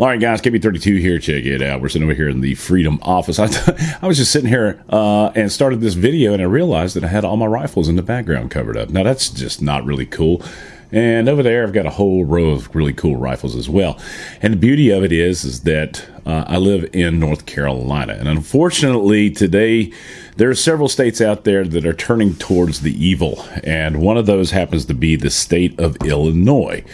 All right, guys, KB32 here. Check it out. We're sitting over here in the Freedom office. I, I was just sitting here uh, and started this video, and I realized that I had all my rifles in the background covered up. Now, that's just not really cool. And over there, I've got a whole row of really cool rifles as well. And the beauty of it is, is that uh, I live in North Carolina, and unfortunately, today there are several states out there that are turning towards the evil, and one of those happens to be the state of Illinois.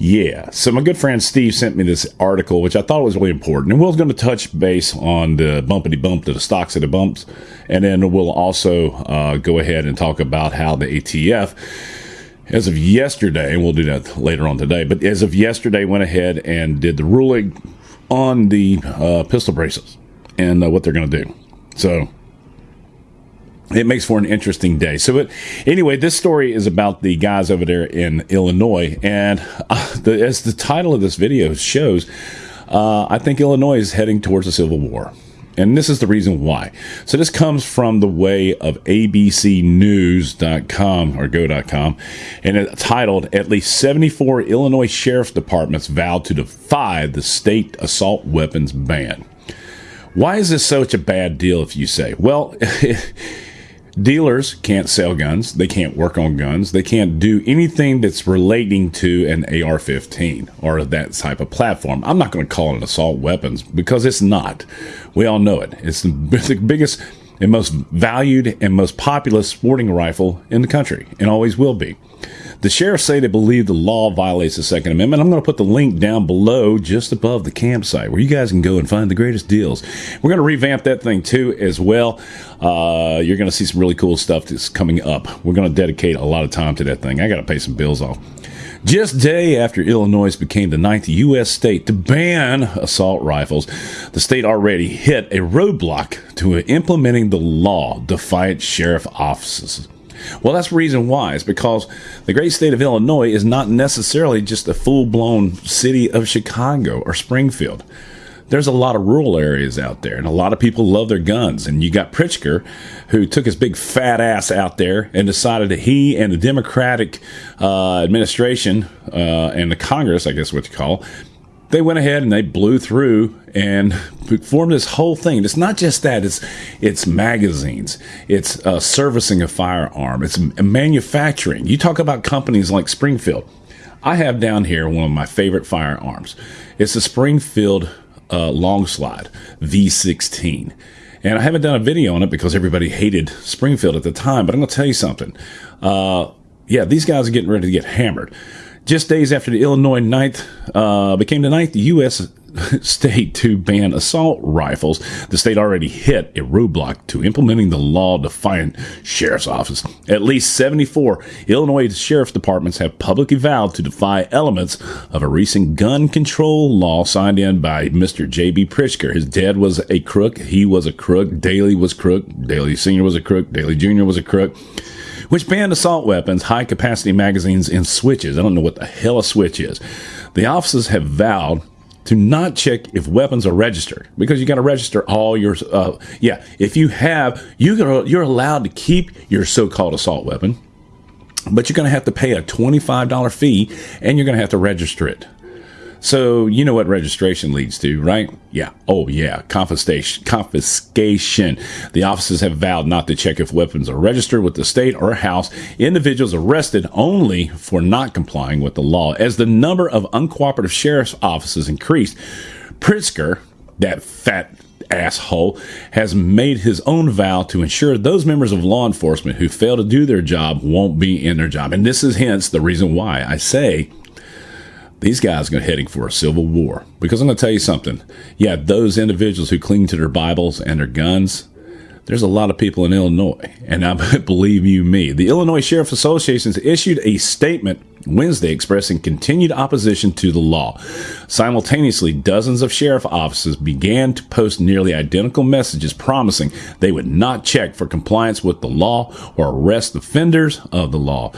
Yeah. So my good friend Steve sent me this article, which I thought was really important. And Will's going to touch base on the bumpity bump to the stocks of the bumps. And then we'll also uh, go ahead and talk about how the ATF, as of yesterday, and we'll do that later on today, but as of yesterday, went ahead and did the ruling on the uh, pistol braces and uh, what they're going to do. So it makes for an interesting day. So, but anyway, this story is about the guys over there in Illinois, and uh, the, as the title of this video shows, uh, I think Illinois is heading towards a civil war. And this is the reason why. So this comes from the way of abcnews.com or go.com and it's titled At least 74 Illinois Sheriff's Departments vowed to defy the state assault weapons ban. Why is this such a bad deal if you say? Well, Dealers can't sell guns. They can't work on guns. They can't do anything that's relating to an AR 15 or that type of platform. I'm not going to call it an assault weapons because it's not. We all know it. It's the biggest and most valued and most popular sporting rifle in the country and always will be. The sheriffs say they believe the law violates the Second Amendment. I'm going to put the link down below, just above the campsite, where you guys can go and find the greatest deals. We're going to revamp that thing too, as well. Uh, you're going to see some really cool stuff that's coming up. We're going to dedicate a lot of time to that thing. I got to pay some bills off. Just day after Illinois became the ninth U.S. state to ban assault rifles, the state already hit a roadblock to implementing the law, defiant sheriff offices. Well, that's the reason why. It's because the great state of Illinois is not necessarily just a full blown city of Chicago or Springfield. There's a lot of rural areas out there, and a lot of people love their guns. And you got Pritzker, who took his big fat ass out there and decided that he and the Democratic uh, administration uh, and the Congress, I guess what you call, they went ahead and they blew through and formed this whole thing. It's not just that; it's it's magazines, it's uh, servicing a firearm, it's manufacturing. You talk about companies like Springfield. I have down here one of my favorite firearms. It's a Springfield uh, long slide V16. And I haven't done a video on it because everybody hated Springfield at the time. But I'm going to tell you something. Uh, yeah, these guys are getting ready to get hammered. Just days after the Illinois ninth uh, became the ninth U.S. state to ban assault rifles, the state already hit a roadblock to implementing the law defiant sheriff's office. At least 74 Illinois sheriff's departments have publicly vowed to defy elements of a recent gun control law signed in by Mr. J.B. Pritzker. His dad was a crook. He was a crook. Daley was crook. Daley Sr. was a crook. Daley Jr. was a crook which banned assault weapons, high capacity magazines, and switches. I don't know what the hell a switch is. The officers have vowed to not check if weapons are registered because you got to register all your uh, yeah if you have you you're allowed to keep your so-called assault weapon but you're going to have to pay a $25 fee and you're going to have to register it so you know what registration leads to, right? Yeah. Oh yeah. Confiscation. Confiscation. The officers have vowed not to check if weapons are registered with the state or house individuals arrested only for not complying with the law. As the number of uncooperative sheriff's offices increased, Pritzker, that fat asshole, has made his own vow to ensure those members of law enforcement who fail to do their job won't be in their job. And this is hence the reason why I say these guys are heading for a civil war. Because I'm going to tell you something. Yeah, those individuals who cling to their Bibles and their guns, there's a lot of people in Illinois. And I believe you me. The Illinois Sheriff Association issued a statement Wednesday expressing continued opposition to the law. Simultaneously, dozens of sheriff offices began to post nearly identical messages promising they would not check for compliance with the law or arrest offenders of the law.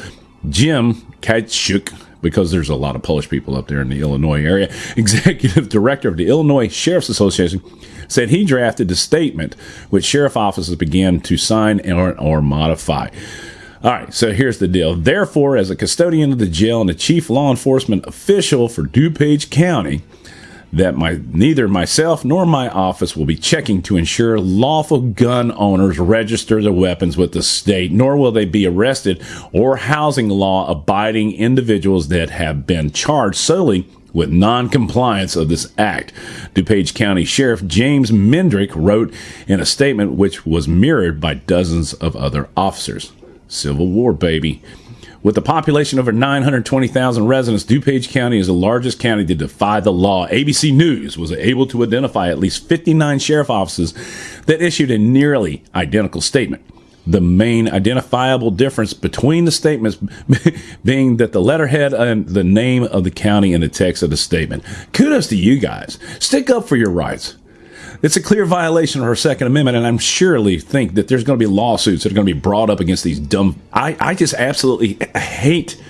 Jim Kaitschuk, because there's a lot of Polish people up there in the Illinois area, executive director of the Illinois Sheriff's Association, said he drafted the statement which sheriff offices began to sign or, or modify. All right, so here's the deal. Therefore, as a custodian of the jail and the chief law enforcement official for DuPage County, that my neither myself nor my office will be checking to ensure lawful gun owners register their weapons with the state, nor will they be arrested or housing law abiding individuals that have been charged solely with non-compliance of this act. DuPage County Sheriff James Mendrick wrote in a statement which was mirrored by dozens of other officers. Civil War, baby. With a population of over 920,000 residents, DuPage County is the largest county to defy the law. ABC News was able to identify at least 59 sheriff offices that issued a nearly identical statement. The main identifiable difference between the statements being that the letterhead and the name of the county in the text of the statement. Kudos to you guys. Stick up for your rights. It's a clear violation of our Second Amendment, and I'm surely think that there's going to be lawsuits that are going to be brought up against these dumb. I, I just absolutely hate,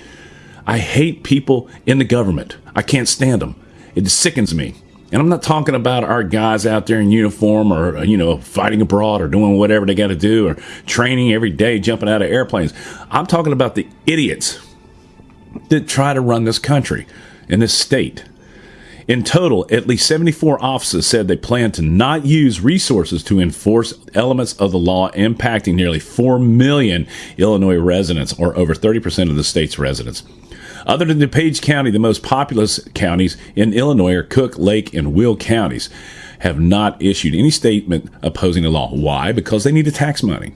I hate people in the government. I can't stand them. It sickens me. And I'm not talking about our guys out there in uniform or, uh, you know, fighting abroad or doing whatever they got to do or training every day, jumping out of airplanes. I'm talking about the idiots that try to run this country and this state. In total, at least 74 offices said they plan to not use resources to enforce elements of the law impacting nearly 4 million Illinois residents, or over 30% of the state's residents. Other than DuPage County, the most populous counties in Illinois are Cook, Lake, and Will counties have not issued any statement opposing the law. Why? Because they need the tax money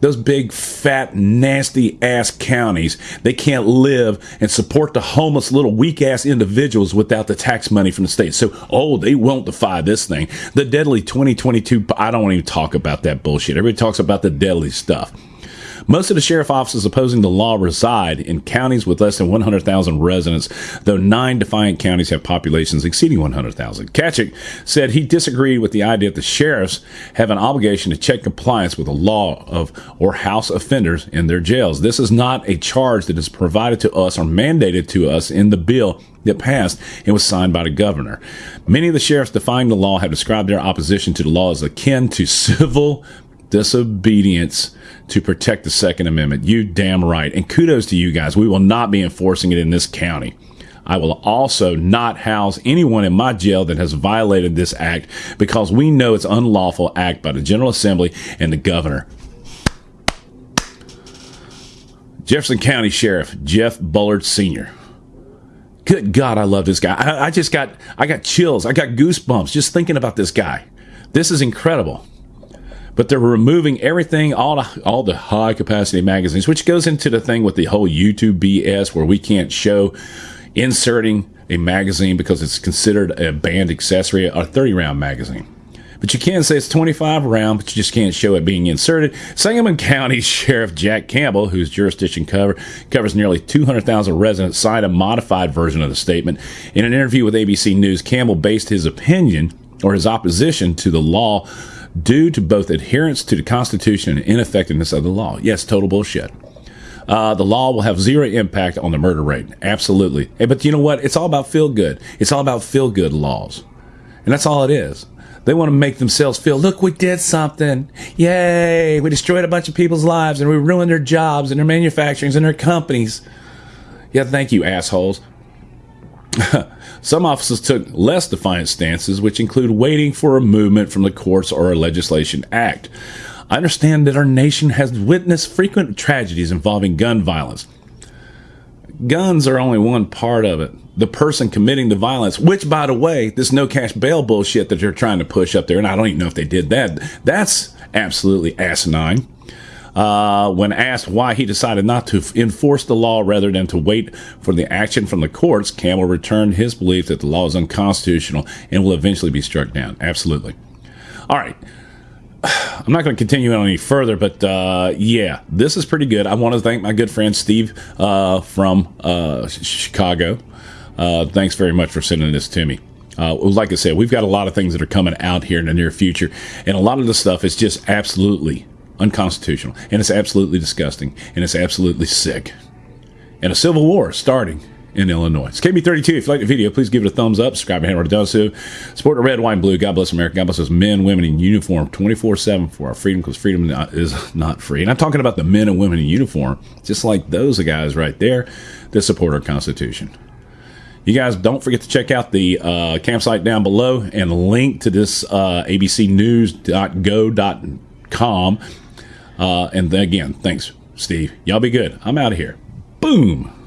those big, fat, nasty ass counties, they can't live and support the homeless little weak ass individuals without the tax money from the state. So, oh, they won't defy this thing. The deadly 2022, I don't want to even talk about that bullshit. Everybody talks about the deadly stuff. Most of the sheriff offices opposing the law reside in counties with less than 100,000 residents, though nine defiant counties have populations exceeding 100,000. Kaitschuk said he disagreed with the idea that the sheriffs have an obligation to check compliance with the law of or house offenders in their jails. This is not a charge that is provided to us or mandated to us in the bill that passed and was signed by the governor. Many of the sheriffs defying the law have described their opposition to the law as akin to civil disobedience to protect the Second Amendment. You damn right. And kudos to you guys. We will not be enforcing it in this county. I will also not house anyone in my jail that has violated this act because we know it's unlawful act by the General Assembly and the governor. Jefferson County Sheriff Jeff Bullard Sr. Good God, I love this guy. I, I just got I got chills. I got goosebumps just thinking about this guy. This is incredible but they're removing everything, all the, all the high capacity magazines, which goes into the thing with the whole YouTube BS where we can't show inserting a magazine because it's considered a banned accessory, a 30 round magazine. But you can say it's 25 round, but you just can't show it being inserted. Sangamon County Sheriff Jack Campbell, whose jurisdiction cover, covers nearly 200,000 residents, signed a modified version of the statement. In an interview with ABC News, Campbell based his opinion or his opposition to the law due to both adherence to the Constitution and ineffectiveness of the law. Yes, total bullshit. Uh, the law will have zero impact on the murder rate. Absolutely. Hey, but you know what? It's all about feel good. It's all about feel good laws. And that's all it is. They want to make themselves feel, look, we did something. Yay. We destroyed a bunch of people's lives and we ruined their jobs and their manufacturings and their companies. Yeah, thank you, assholes. Some officers took less defiant stances, which include waiting for a movement from the courts or a legislation act. I understand that our nation has witnessed frequent tragedies involving gun violence. Guns are only one part of it. The person committing the violence, which, by the way, this no cash bail bullshit that they're trying to push up there, and I don't even know if they did that, that's absolutely asinine. Uh, when asked why he decided not to enforce the law rather than to wait for the action from the courts, Campbell returned his belief that the law is unconstitutional and will eventually be struck down. Absolutely. All right. I'm not going to continue on any further, but uh, yeah, this is pretty good. I want to thank my good friend Steve uh, from uh, Chicago. Uh, thanks very much for sending this to me. Uh, like I said, we've got a lot of things that are coming out here in the near future, and a lot of the stuff is just absolutely unconstitutional, and it's absolutely disgusting, and it's absolutely sick. And a civil war starting in Illinois. It's KB32. If you like the video, please give it a thumbs up. Subscribe and hand does so. Support the red, white, and blue. God bless America. God bless us men, women in uniform 24 7 for our freedom because freedom is not free. And I'm talking about the men and women in uniform, just like those guys right there that support our Constitution. You guys don't forget to check out the uh, campsite down below and link to this uh, abcnews.go.com. Uh, and again, thanks, Steve. Y'all be good. I'm out of here. Boom.